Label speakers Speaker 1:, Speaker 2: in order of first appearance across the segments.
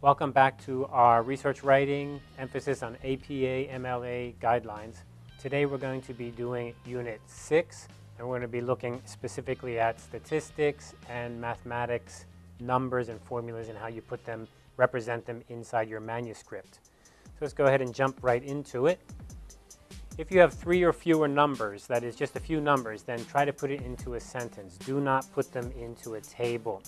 Speaker 1: Welcome back to our research writing emphasis on APA MLA guidelines. Today we're going to be doing Unit 6 and we're going to be looking specifically at statistics and mathematics, numbers and formulas and how you put them, represent them inside your manuscript. So let's go ahead and jump right into it. If you have three or fewer numbers, that is just a few numbers, then try to put it into a sentence. Do not put them into a table.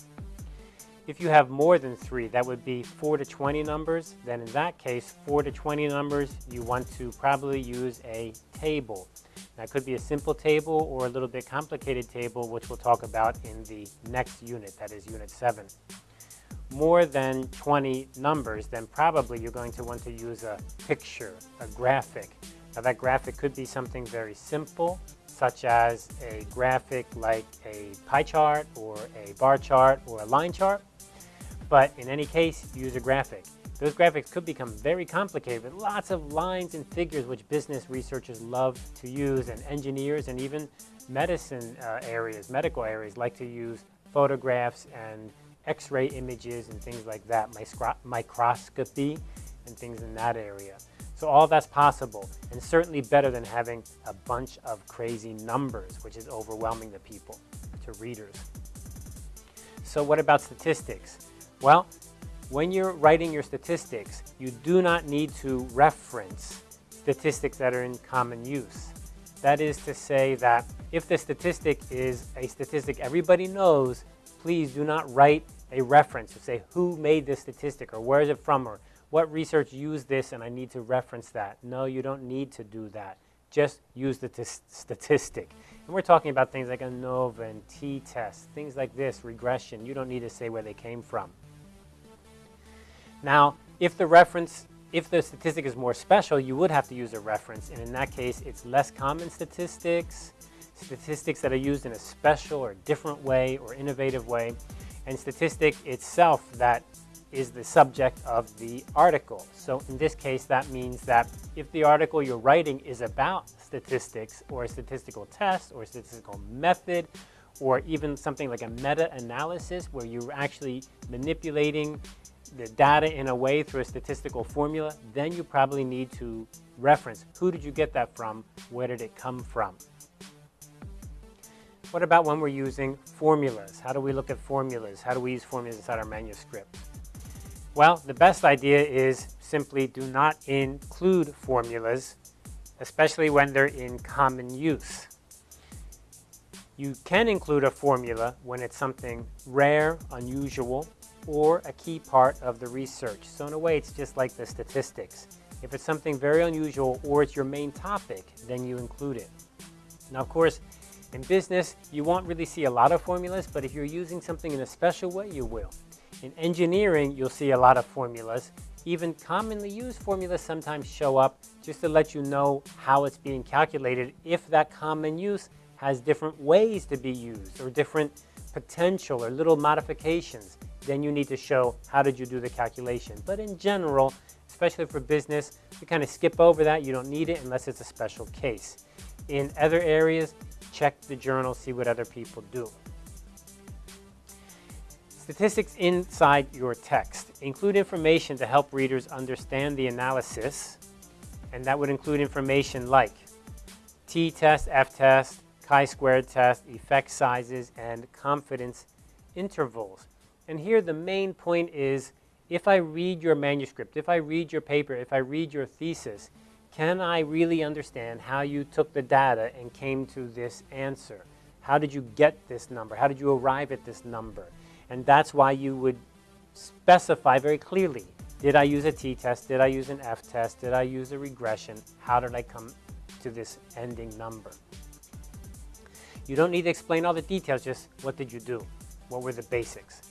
Speaker 1: If you have more than three, that would be 4 to 20 numbers, then in that case, 4 to 20 numbers, you want to probably use a table. That could be a simple table or a little bit complicated table, which we'll talk about in the next unit, that is Unit 7. More than 20 numbers, then probably you're going to want to use a picture, a graphic. Now that graphic could be something very simple, such as a graphic like a pie chart or a bar chart or a line chart. But in any case, use a graphic. Those graphics could become very complicated with lots of lines and figures which business researchers love to use and engineers and even medicine uh, areas, medical areas like to use photographs and x-ray images and things like that, microscopy and things in that area. So all that's possible and certainly better than having a bunch of crazy numbers, which is overwhelming the people, to readers. So what about statistics? Well, when you're writing your statistics, you do not need to reference statistics that are in common use. That is to say that if the statistic is a statistic everybody knows, please do not write a reference to say who made this statistic or where is it from or what research used this and I need to reference that. No, you don't need to do that. Just use the statistic. And we're talking about things like ANOVA and t-test, things like this, regression. You don't need to say where they came from. Now, if the reference, if the statistic is more special, you would have to use a reference. And in that case, it's less common statistics, statistics that are used in a special or different way or innovative way, and statistic itself that is the subject of the article. So in this case, that means that if the article you're writing is about statistics or a statistical test or a statistical method or even something like a meta-analysis where you're actually manipulating the data in a way through a statistical formula, then you probably need to reference who did you get that from, where did it come from. What about when we're using formulas? How do we look at formulas? How do we use formulas inside our manuscript? Well, the best idea is simply do not include formulas, especially when they're in common use. You can include a formula when it's something rare, unusual, or a key part of the research. So in a way, it's just like the statistics. If it's something very unusual or it's your main topic, then you include it. Now, of course, in business, you won't really see a lot of formulas, but if you're using something in a special way, you will. In engineering, you'll see a lot of formulas. Even commonly used formulas sometimes show up just to let you know how it's being calculated if that common use has different ways to be used or different potential or little modifications then you need to show how did you do the calculation. But in general, especially for business, you kind of skip over that. You don't need it unless it's a special case. In other areas, check the journal, see what other people do. Statistics inside your text include information to help readers understand the analysis, and that would include information like t-test, f-test, chi-squared test, effect sizes, and confidence intervals. And here the main point is, if I read your manuscript, if I read your paper, if I read your thesis, can I really understand how you took the data and came to this answer? How did you get this number? How did you arrive at this number? And that's why you would specify very clearly, did I use a t-test? Did I use an f-test? Did I use a regression? How did I come to this ending number? You don't need to explain all the details, just what did you do? What were the basics?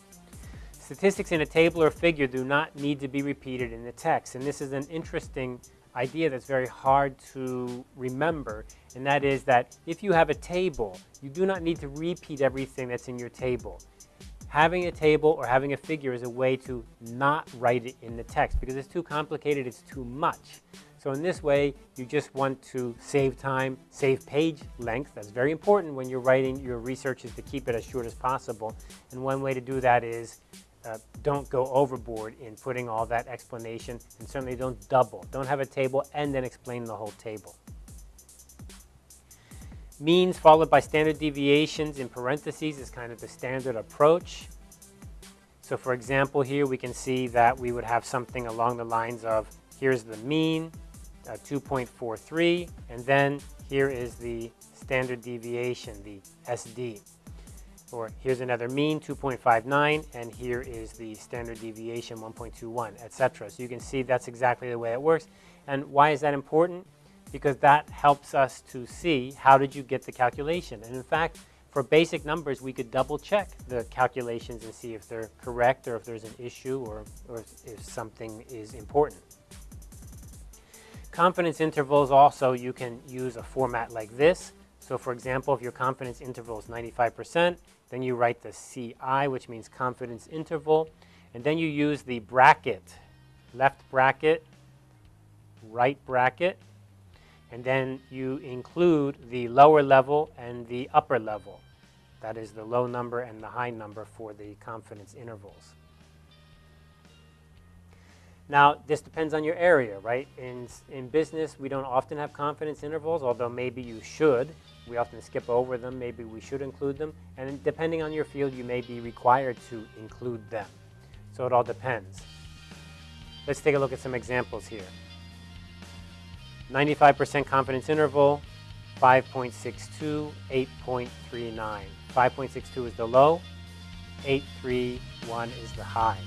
Speaker 1: Statistics in a table or figure do not need to be repeated in the text. And this is an interesting idea that's very hard to remember. And that is that if you have a table, you do not need to repeat everything that's in your table. Having a table or having a figure is a way to not write it in the text because it's too complicated, it's too much. So in this way, you just want to save time, save page length. That's very important when you're writing your research is to keep it as short as possible. And one way to do that is uh, don't go overboard in putting all that explanation and certainly don't double. Don't have a table and then explain the whole table. Means followed by standard deviations in parentheses is kind of the standard approach. So for example here we can see that we would have something along the lines of here's the mean, uh, 2.43, and then here is the standard deviation, the SD. Or here's another mean, 2.59, and here is the standard deviation, 1.21, etc. So you can see that's exactly the way it works. And why is that important? Because that helps us to see how did you get the calculation. And in fact, for basic numbers, we could double check the calculations and see if they're correct or if there's an issue or, or if something is important. Confidence intervals also, you can use a format like this. So for example, if your confidence interval is 95%, then you write the CI, which means confidence interval, and then you use the bracket, left bracket, right bracket, and then you include the lower level and the upper level. That is the low number and the high number for the confidence intervals. Now, this depends on your area, right? In, in business, we don't often have confidence intervals, although maybe you should. We often skip over them. Maybe we should include them. And depending on your field, you may be required to include them. So it all depends. Let's take a look at some examples here. 95% confidence interval, 5.62, 8.39. 5.62 is the low, 831 is the high.